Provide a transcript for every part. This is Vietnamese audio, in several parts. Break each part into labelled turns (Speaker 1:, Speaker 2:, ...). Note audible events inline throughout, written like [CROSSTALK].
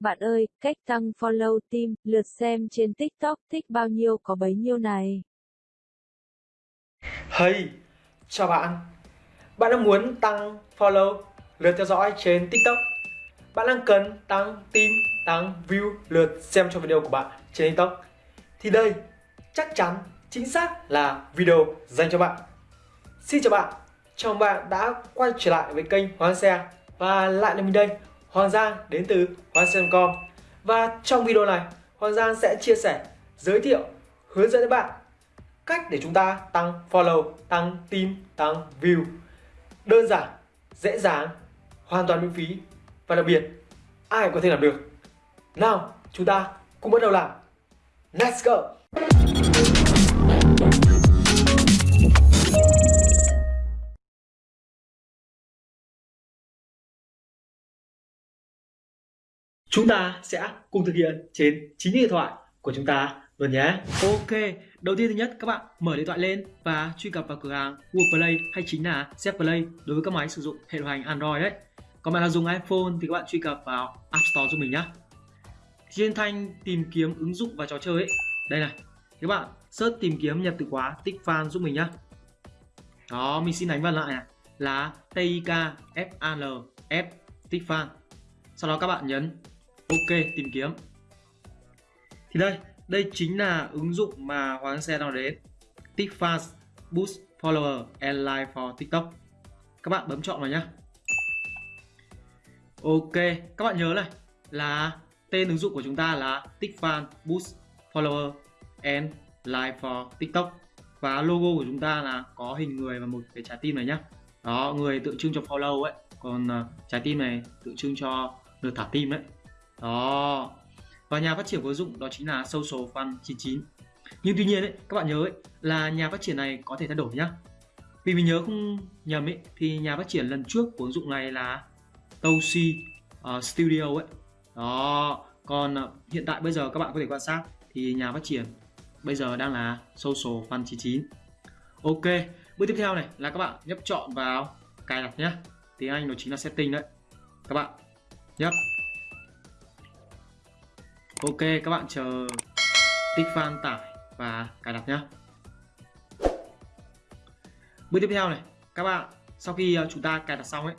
Speaker 1: Bạn ơi, cách tăng follow team, lượt xem trên TikTok thích bao nhiêu có bấy nhiêu này.
Speaker 2: Hey, chào bạn. Bạn đang muốn tăng follow, lượt theo dõi trên TikTok. Bạn đang cần tăng team, tăng view, lượt xem cho video của bạn trên TikTok. Thì đây chắc chắn chính xác là video dành cho bạn. Xin chào bạn, chào bạn đã quay trở lại với kênh Hoàng Xe và lại là mình đây, Hoàng Giang đến từ Hoàng Xe.com và trong video này Hoàng Giang sẽ chia sẻ, giới thiệu, hướng dẫn các bạn cách để chúng ta tăng follow, tăng team, tăng view đơn giản, dễ dàng, hoàn toàn miễn phí và đặc biệt ai có thể làm được. Nào, chúng ta cùng bắt đầu làm. Let's go! Chúng ta sẽ cùng thực hiện trên chính điện thoại của chúng ta luôn nhé. Ok, đầu tiên thứ nhất các bạn mở điện thoại lên và truy cập vào cửa hàng Google Play hay chính là zplay Play đối với các máy sử dụng hệ điều hành Android đấy. Còn bạn nào dùng iPhone thì các bạn truy cập vào App Store giúp mình nhé. Trên thanh tìm kiếm ứng dụng và trò chơi ấy, đây này, các bạn search tìm kiếm nhập từ khóa tích fan giúp mình nhé. Đó, mình xin đánh vào lại này là TIK FAN F tích fan. Sau đó các bạn nhấn OK tìm kiếm. Thì đây, đây chính là ứng dụng mà Hoàng Xe đang đến. TikFast Boost Follower and Like for TikTok. Các bạn bấm chọn vào nhé. Ok, các bạn nhớ này là tên ứng dụng của chúng ta là TikFast Boost Follower and Like for TikTok và logo của chúng ta là có hình người và một cái trái tim này nhá. Đó, người tượng trưng cho follow ấy, còn uh, trái tim này tượng trưng cho lượt thả tim đấy. Đó, và nhà phát triển của ứng dụng đó chính là Social Fund 99 nhưng tuy nhiên ấy, các bạn nhớ ấy, là nhà phát triển này có thể thay đổi nhá. Vì mình nhớ không nhầm ấy thì nhà phát triển lần trước của ứng dụng này là Toshi uh, Studio ấy. Đó. Còn uh, hiện tại bây giờ các bạn có thể quan sát thì nhà phát triển bây giờ đang là Social Fund 99 Ok bước tiếp theo này là các bạn nhấp chọn vào cài đặt nhé tiếng Anh nó chính là setting đấy. Các bạn nhấp. Ok, các bạn chờ tích fan tải và cài đặt nhé Bước tiếp theo này, các bạn, sau khi ờ, chúng ta cài đặt xong ấy,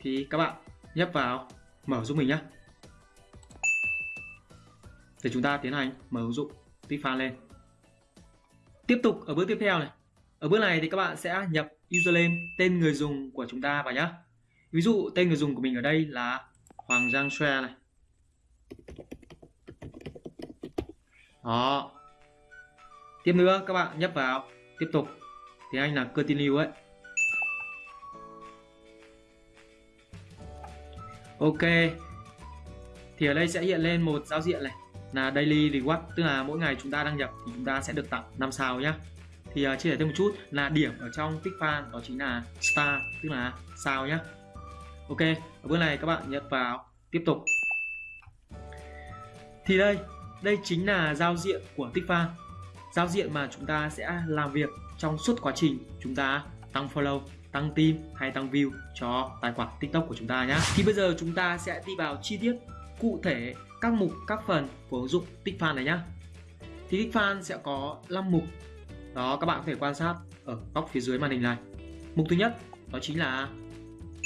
Speaker 2: thì các bạn nhấp vào, mở giúp mình nhé để chúng ta tiến hành mở ứng dụng tích fan lên. Tiếp tục ở bước tiếp theo này. Ở bước này thì các bạn sẽ nhập username tên người dùng của chúng ta vào nhé ví dụ, tên người dùng của mình ở đây là Hoàng Giang Xoe này. Đó. Tiếp nữa các bạn nhấp vào. Tiếp tục. Thì anh là continue ấy. Ok. Thì ở đây sẽ hiện lên một giao diện này. Là daily reward tức là mỗi ngày chúng ta đăng nhập thì chúng ta sẽ được tặng 5 sao nhé thì uh, chia sẻ thêm một chút. Là điểm ở trong fan đó chính là star tức là sao nhé ok. Ở bước này các bạn nhấp vào. Tiếp tục. Thì đây đây chính là giao diện của Tikfa giao diện mà chúng ta sẽ làm việc trong suốt quá trình chúng ta tăng follow, tăng team hay tăng view cho tài khoản tiktok của chúng ta nhé thì bây giờ chúng ta sẽ đi vào chi tiết cụ thể các mục, các phần của ứng dụng tikfan này nhé thì tikfan sẽ có 5 mục. Đó, các bạn có thể quan sát ở góc phía dưới màn hình này. Mục thứ nhất, đó chính là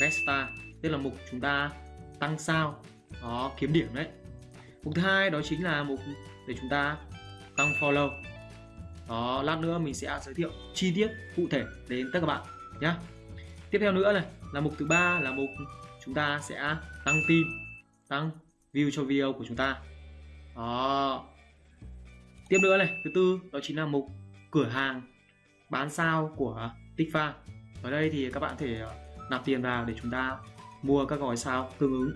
Speaker 2: Vesta tức là mục chúng ta tăng sao, đó, kiếm điểm đấy mục thứ hai đó chính là mục để chúng ta tăng follow. Đó, lát nữa mình sẽ giới thiệu chi tiết cụ thể đến tất cả các bạn nhé tiếp theo nữa này, là mục thứ ba là mục chúng ta sẽ tăng tin tăng view cho video của chúng ta. Đó. Tiếp nữa này, thứ tư đó chính là mục cửa hàng bán sao của Tikfa ở đây thì các bạn thể ờ, nạp tiền vào để chúng ta mua các gói sao tương ứng.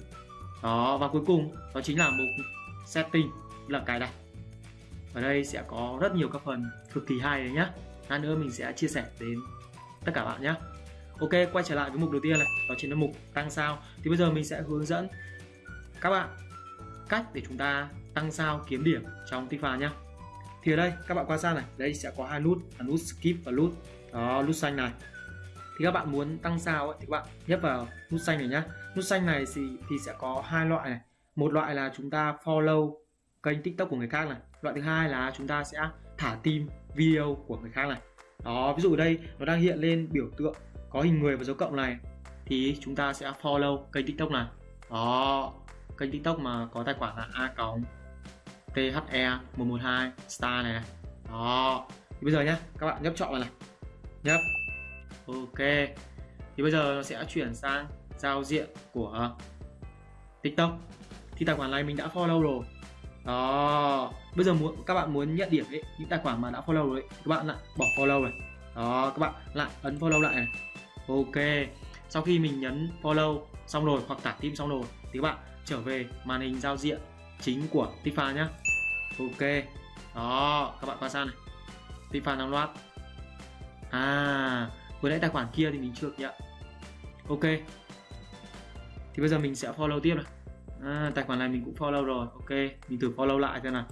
Speaker 2: Đó, và cuối cùng đó chính là mục setting là cài đặt ở đây sẽ có rất nhiều các phần cực kỳ hay đấy nhá. Lát nữa mình sẽ chia sẻ đến tất cả bạn nhé ok quay trở lại với mục đầu tiên này đó chính là mục tăng sao. Thì bây giờ mình sẽ hướng dẫn các bạn cách để chúng ta tăng sao kiếm điểm trong Tifa nhé thì ở đây các bạn quan sát này đây sẽ có hai nút là nút skip và nút đó nút xanh này. Thì các bạn muốn tăng sao ấy, thì các bạn nhấp vào nút xanh này nhá. Nút xanh này thì, thì sẽ có hai loại này một loại là chúng ta follow kênh tiktok của người khác này. Loại thứ hai là chúng ta sẽ thả tim video của người khác này. Đó ví dụ ở đây nó đang hiện lên biểu tượng có hình người và dấu cộng này. Thì chúng ta sẽ follow kênh tiktok này. Đó kênh tiktok mà có tài khoản là a cộng the 112 star này, này. Đó thì bây giờ nhé các bạn nhấp chọn vào này. Nhấp. Ok. Thì bây giờ nó sẽ chuyển sang giao diện của tiktok thì tài khoản này mình đã follow rồi. Đó. Bây giờ muốn các bạn muốn nhận điểm ấy những tài khoản mà đã follow rồi ấy, các bạn lại bỏ follow này. Đó các bạn lại ấn follow lại này. Ok. Sau khi mình nhấn follow xong rồi hoặc tả tim xong rồi thì các bạn trở về màn hình giao diện chính của Tifa nhé ok. Đó các bạn qua sang này. Tifa đang loát. À vừa nãy tài khoản kia thì mình chưa nhận. Ok. Thì bây giờ mình sẽ follow tiếp này à, tài khoản này mình cũng follow rồi. Ok mình thử follow lại xem nào.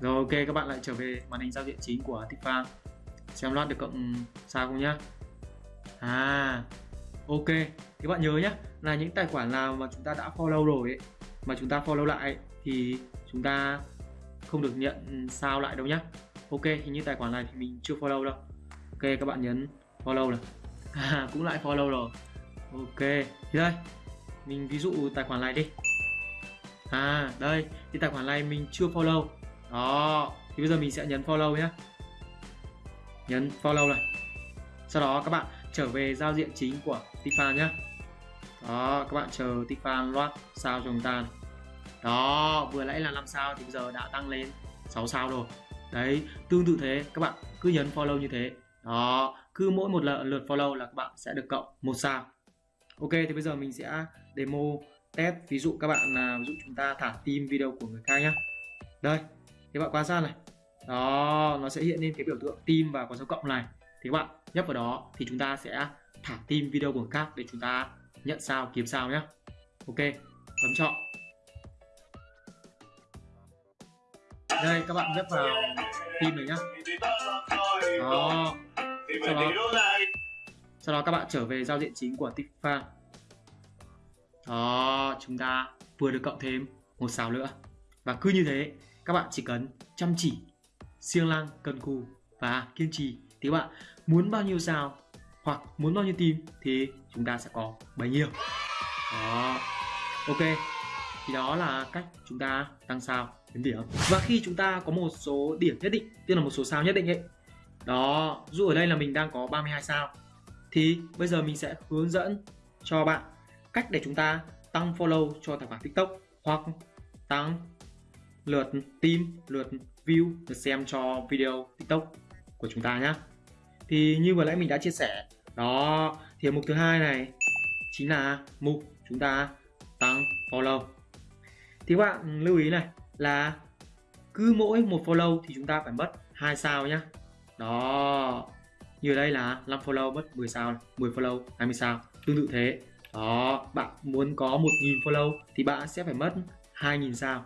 Speaker 2: Rồi ok các bạn lại trở về màn hình giao diện chính của Tifa xem loát được cộng sao không nhá. À ok. Thì bạn nhớ nhá là những tài khoản nào mà chúng ta đã follow rồi ấy, mà chúng ta follow lại ấy, thì chúng ta không được nhận sao lại đâu nhá. Ok hình như tài khoản này thì mình chưa follow đâu. Ok các bạn nhấn follow này. [LAUGHS] À, cũng lại follow rồi. Ok thì đây mình ví dụ tài khoản này đi. À đây thì tài khoản này mình chưa follow. Đó, thì bây giờ mình sẽ nhấn follow nhé nhấn follow này. Sau đó các bạn trở về giao diện chính của Tifa nhé đó, các bạn chờ Tifa loát sao cho chúng ta này. đó, vừa nãy là 5 sao thì bây giờ đã tăng lên 6 sao rồi. Đấy, tương tự thế, các bạn cứ nhấn follow như thế. Đó, cứ mỗi một lượt follow là các bạn sẽ được cộng một sao ok, thì bây giờ mình sẽ demo test. Ví dụ các bạn là ví dụ chúng ta thả tim video của người khác nhé đây thì bạn quan sát này. Đó, nó sẽ hiện lên cái biểu tượng tim và con dấu cộng này. Thì các bạn nhấp vào đó thì chúng ta sẽ thả tim video của người khác để chúng ta nhận sao, kiếm sao nhé ok, bấm chọn. Đây, các bạn nhấp vào tim này nhá. Đó. Sau đó sau đó các bạn trở về giao diện chính của Tifa. Đó, chúng ta vừa được cộng thêm một sao nữa. Và cứ như thế, các bạn chỉ cần chăm chỉ, siêng năng cần cù và kiên trì. Thì các bạn muốn bao nhiêu sao hoặc muốn bao nhiêu tim thì chúng ta sẽ có bấy nhiêu. Đó, ok. Thì đó là cách chúng ta tăng sao đến điểm. Và khi chúng ta có một số điểm nhất định, tức là một số sao nhất định ấy, đó, dù ở đây là mình đang có 32 sao thì bây giờ mình sẽ hướng dẫn cho bạn cách để chúng ta tăng follow cho tài khoản tiktok hoặc tăng lượt tim lượt view, lượt xem cho video tiktok của chúng ta nhé thì như vừa nãy mình đã chia sẻ, đó, thì mục thứ hai này chính là mục chúng ta tăng follow. Thì các bạn lưu ý này là cứ mỗi một follow thì chúng ta phải mất hai sao nhá. Đó như ở đây là 5 follow mất 10 sao 10 follow 20 sao. Tương tự thế. Đó, bạn muốn có 1.000 follow thì bạn sẽ phải mất 2.000 sao.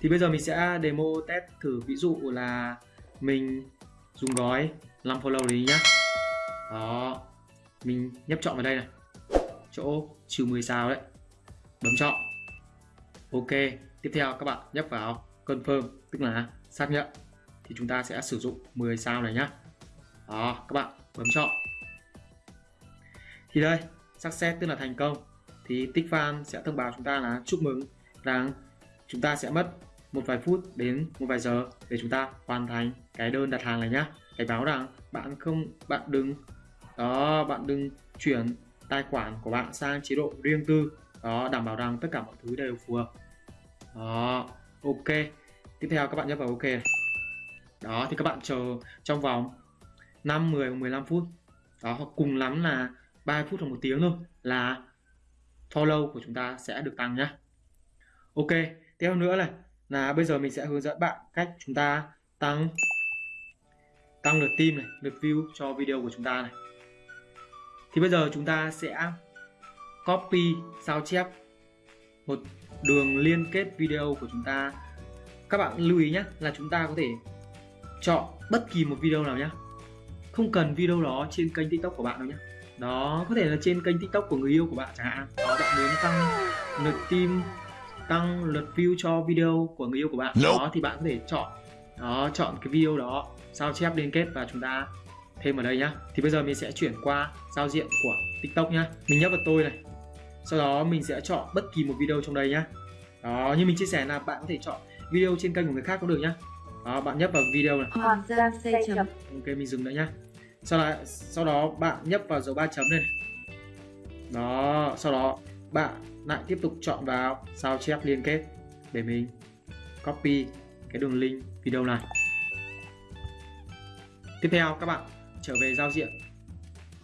Speaker 2: Thì bây giờ mình sẽ demo test thử ví dụ là mình dùng gói 5 follow đấy nhá. Đó, mình nhấp chọn vào đây này. Chỗ trừ 10 sao đấy. Bấm chọn. Ok, tiếp theo các bạn nhấp vào. Confirm, tức là xác nhận thì chúng ta sẽ sử dụng 10 sao này nhá đó, các bạn, bấm chọn. Thì đây success tức là thành công. Thì tích fan sẽ thông báo chúng ta là chúc mừng rằng chúng ta sẽ mất một vài phút đến một vài giờ để chúng ta hoàn thành cái đơn đặt hàng này nhá. Cảnh báo rằng bạn không, bạn đừng, đó, bạn đừng chuyển tài khoản của bạn sang chế độ riêng tư. Đó, đảm bảo rằng tất cả mọi thứ đều phù hợp. Đó, ok. Tiếp theo các bạn nhấp vào ok đó, thì các bạn chờ trong vòng 5 10 15 phút. Đó, hoặc cùng lắm là 3 phút hoặc một tiếng thôi là follow của chúng ta sẽ được tăng nhá. Ok, tiếp theo nữa này, là bây giờ mình sẽ hướng dẫn bạn cách chúng ta tăng tăng lượt tim này, lượt view cho video của chúng ta này. Thì bây giờ chúng ta sẽ copy, sao chép một đường liên kết video của chúng ta. Các bạn lưu ý nhé là chúng ta có thể chọn bất kỳ một video nào nhé không cần video đó trên kênh tiktok của bạn đâu nhé đó có thể là trên kênh tiktok của người yêu của bạn chẳng hạn. Đó bạn muốn tăng lượt tim tăng lượt view cho video của người yêu của bạn đó thì bạn có thể chọn đó chọn cái video đó sao chép liên kết và chúng ta thêm ở đây nhá. Thì bây giờ mình sẽ chuyển qua giao diện của tiktok nhá. Mình nhấp vào tôi này. Sau đó mình sẽ chọn bất kỳ một video trong đây nhá. Đó như mình chia sẻ là bạn có thể chọn video trên kênh của người khác cũng được nhá. Đó bạn nhấp vào video này. Ok mình dừng nữa nhá sau đó sau đó bạn nhấp vào dấu ba chấm lên. Đó, sau đó bạn lại tiếp tục chọn vào sao chép liên kết để mình copy cái đường link video này. Tiếp theo, các bạn trở về giao diện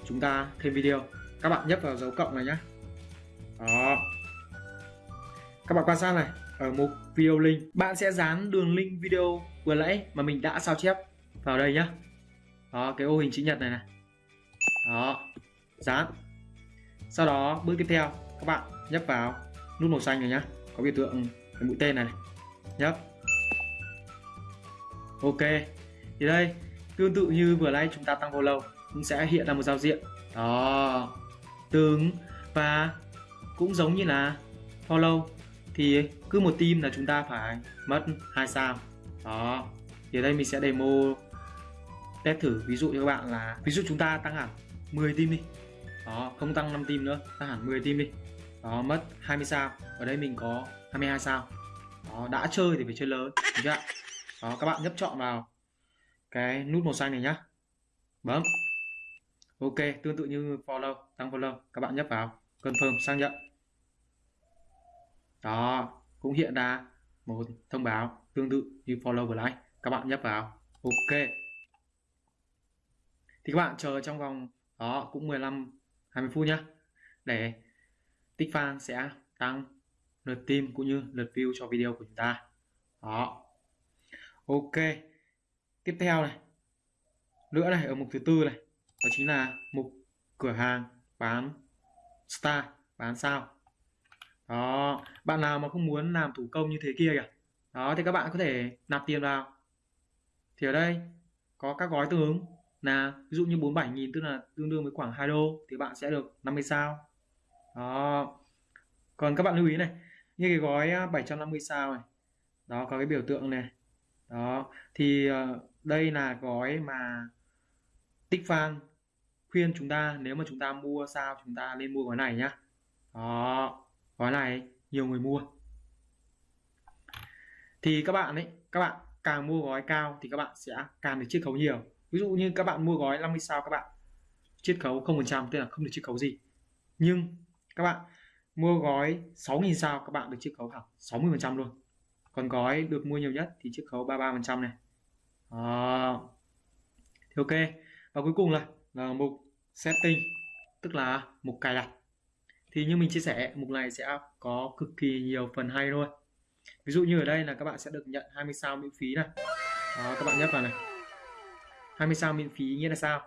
Speaker 2: chúng ta thêm video. Các bạn nhấp vào dấu cộng này nhé đó. Các bạn quan sát này, ở mục video link, bạn sẽ dán đường link video vừa nãy mà mình đã sao chép vào đây nhé đó cái ô hình chữ nhật này này. Đó dán. Sau đó bước tiếp theo các bạn nhấp vào nút màu xanh này nhá. Có biểu tượng cái mũi tên này, này. nhấp. Ok. Thì đây tương tự như vừa nãy chúng ta tăng follow cũng sẽ hiện ra một giao diện. Đó. Tương và cũng giống như là follow thì cứ một team là chúng ta phải mất hai sao. Đó. Thì ở đây mình sẽ demo test thử, ví dụ cho các bạn là, ví dụ chúng ta tăng hẳn 10 tim đi. Đó, không tăng 5 tim nữa, tăng hẳn 10 tim đi. Đó, mất 20 sao. Ở đây mình có 22 sao. Đó, đã chơi thì phải chơi lớn đúng chưa đó, các bạn nhấp chọn vào cái nút màu xanh này nhá. Bấm. Ok, tương tự như follow, tăng follow, các bạn nhấp vào. Confirm, xác nhận. Đó, cũng hiện ra một thông báo tương tự như follow vừa nãy. Các bạn nhấp vào. Ok thì các bạn chờ trong vòng, đó, cũng 15 20 phút nhá. Để tích fan sẽ tăng lượt tim cũng như lượt view cho video của chúng ta. Đó. Ok. Tiếp theo này. Nữa này, ở mục thứ tư này, đó chính là mục cửa hàng bán star, bán sao. Đó. Bạn nào mà không muốn làm thủ công như thế kia kìa. Đó, thì các bạn có thể nạp tiền vào. Thì ở đây có các gói tương ứng là ví dụ như 47.000 tức là tương đương với khoảng 2 đô, thì bạn sẽ được 50 sao. Đó. Còn các bạn lưu ý này, như cái gói à, 750 sao này, đó, có cái biểu tượng này. Đó. Thì ờ, đây là gói mà tích fan khuyên chúng ta nếu mà chúng ta mua sao chúng ta nên mua gói này nhá. Đó. Gói này nhiều người mua. Thì các bạn ấy, các bạn càng mua gói cao thì các bạn sẽ càng được chiết khấu nhiều ví dụ như các bạn mua gói 50 sao các bạn chiết khấu 0% tức là không được chiết khấu gì. Nhưng các bạn mua gói 6.000 sao các bạn được chiết khấu hẳn 60% luôn. Còn gói được mua nhiều nhất thì chiết khấu 33% này. À, thì ok. Và cuối cùng là, là mục setting tức là mục cài đặt. Thì như mình chia sẻ mục này sẽ có cực kỳ nhiều phần hay luôn ví dụ như ở đây là các bạn sẽ được nhận 20 sao miễn phí này. Đó, các bạn nhấp vào này. 20 sao miễn phí nghĩa là sao?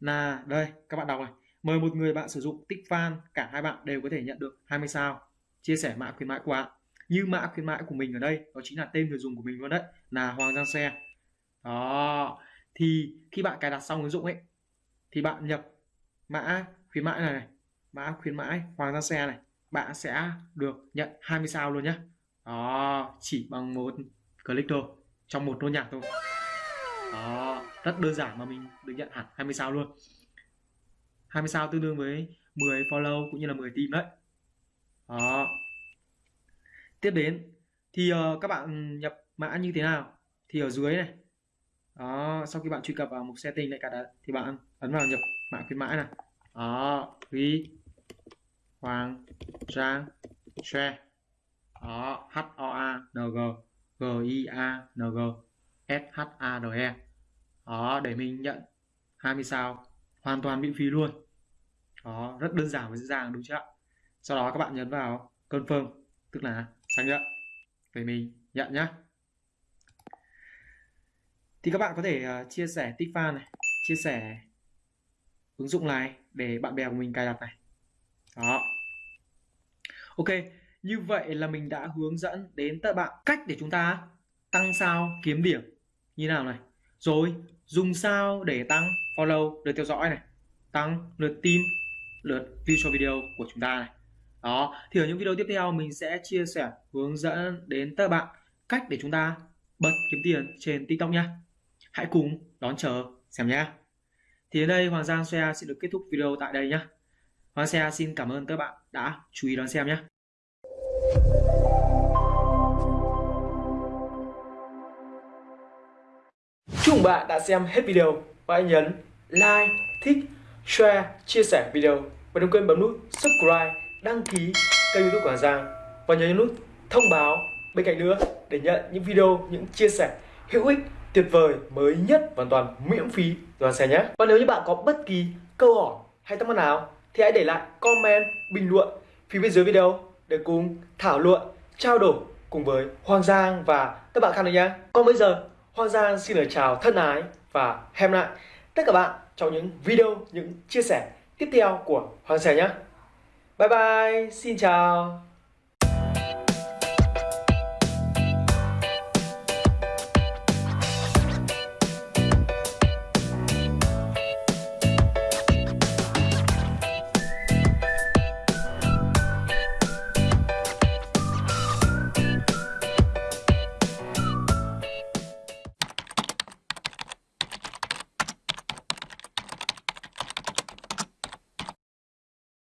Speaker 2: Là đây các bạn đọc này. Mời một người bạn sử dụng tích fan cả hai bạn đều có thể nhận được 20 sao. Chia sẻ mã khuyến mãi của bạn. Như mã khuyến mãi của mình ở đây đó chính là tên người dùng của mình luôn đấy là Hoàng Giang Xe. Đó thì khi bạn cài đặt xong ứng dụng ấy thì bạn nhập mã khuyến mãi này, này mã khuyến mãi Hoàng Giang Xe này bạn sẽ được nhận 20 sao luôn nhé đó chỉ bằng một click thôi trong một nốt nhạc thôi. Đó rất đơn giản mà mình được nhận hẳn 20 sao luôn. 20 sao tương đương với 10 follow cũng như là 10 team đấy. Đó. Tiếp đến thì uh, các bạn nhập mã như thế nào? Thì ở dưới này. Đó sau khi bạn truy cập vào mục setting lại cả đã, thì bạn ấn vào nhập mã khuyến mãi này đó ghi hoàng trang share đó h o a n g g i a n g s h a r e đó để mình nhận 20 sao. Hoàn toàn miễn phí luôn. Đó rất đơn giản và dễ dàng đúng chưa ạ? Sau đó các bạn nhấn vào confirm tức là xác nhận để mình nhận nhá. thì các bạn có thể uh, chia sẻ tích fan này chia sẻ ứng dụng này để bạn bè của mình cài đặt này. Đó. Ok như vậy là mình đã hướng dẫn đến tất bạn cách để chúng ta tăng sao kiếm điểm như nào này. Rồi dùng sao để tăng follow, lượt theo dõi này. Tăng lượt tim lượt view cho video của chúng ta này. Đó, thì ở những video tiếp theo mình sẽ chia sẻ, hướng dẫn đến các bạn cách để chúng ta bật kiếm tiền trên tiktok nhé hãy cùng đón chờ xem nhé. Thì đến đây Hoàng Giang Xe xin được kết thúc video tại đây nhé. Hoàng Xe xin cảm ơn các bạn đã chú ý đón xem nhé. Chúc bạn đã xem hết video và hãy nhấn like, thích, share, chia sẻ video và đừng quên bấm nút subscribe, đăng ký kênh youtube của Hà Giang và nhấn nút thông báo bên cạnh nữa để nhận những video, những chia sẻ hữu ích, tuyệt vời, mới nhất hoàn toàn miễn phí toàn xe nhé. Và nếu như bạn có bất kỳ câu hỏi hay thắc mắc nào thì hãy để lại comment, bình luận phía bên dưới video để cùng thảo luận, trao đổi cùng với Hoàng Giang và các bạn khác nữa nhé. Còn bây giờ Hoàng Giang xin lời chào thân ái và hẹn lại tất cả bạn trong những video, những chia sẻ tiếp theo của Hoàng Sẻ nhé. Bye bye, xin chào.